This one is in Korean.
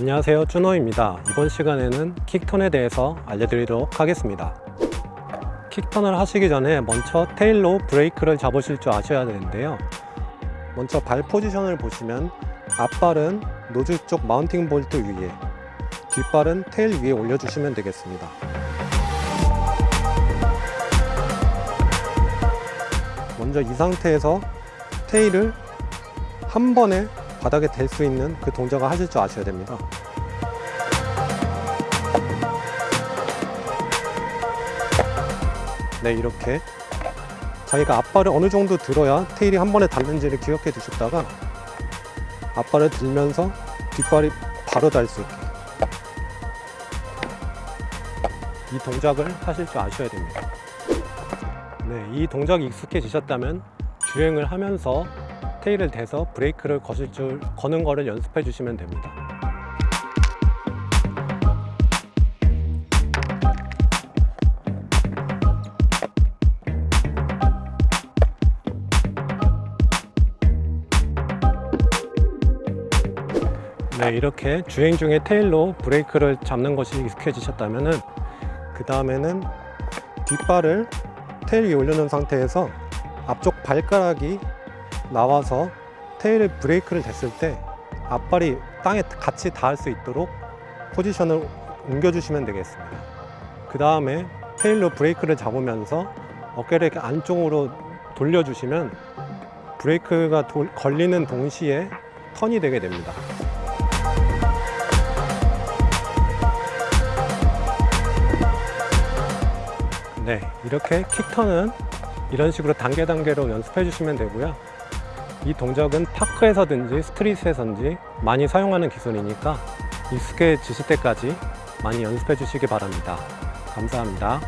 안녕하세요 준호입니다. 이번 시간에는 kick turn에 대해서 알려드리도록 하겠습니다. kick turn을 하시기 전에 먼저 tail로 브레이크를 잡으실 줄 아셔야 되는데요. 먼저 발 포지션을 보시면 앞발은 nose 쪽 mounting 볼트 위에 뒷발은 tail 위에 올려주시면 되겠습니다. 먼저 이 상태에서 테일을 한 번에 바닥에 댈 수 있는 그 동작을 하실 줄 아셔야 됩니다. 네 이렇게 자기가 앞발을 어느 정도 들어야 테일이 한 번에 닿는지를 기억해 두셨다가 앞발을 들면서 뒷발이 바로 닿을 수 있게 이 동작을 하실 줄 아셔야 됩니다. 네, 이 동작이 익숙해지셨다면 주행을 하면서 테일을 대서 브레이크를 거실 줄 거는 거를 연습해 주시면 됩니다. 네, 이렇게 주행 중에 테일로 브레이크를 잡는 것이 익숙해지셨다면 그 다음에는 뒷발을 테일 위에 올려놓은 상태에서 앞쪽 발가락이 나와서 테일 브레이크를 댔을 때 앞발이 땅에 같이 닿을 수 있도록 포지션을 옮겨주시면 되겠습니다. 그 다음에 테일로 브레이크를 잡으면서 어깨를 이렇게 안쪽으로 돌려주시면 브레이크가 돌- 걸리는 동시에 턴이 되게 됩니다. 네, 이렇게 킥턴은 이런 식으로 단계 단계로 연습해 주시면 되고요. 이 동작은 파크에서든지 스트릿에서든지 많이 사용하는 기술이니까 익숙해지실 때까지 많이 연습해 주시기 바랍니다. 감사합니다.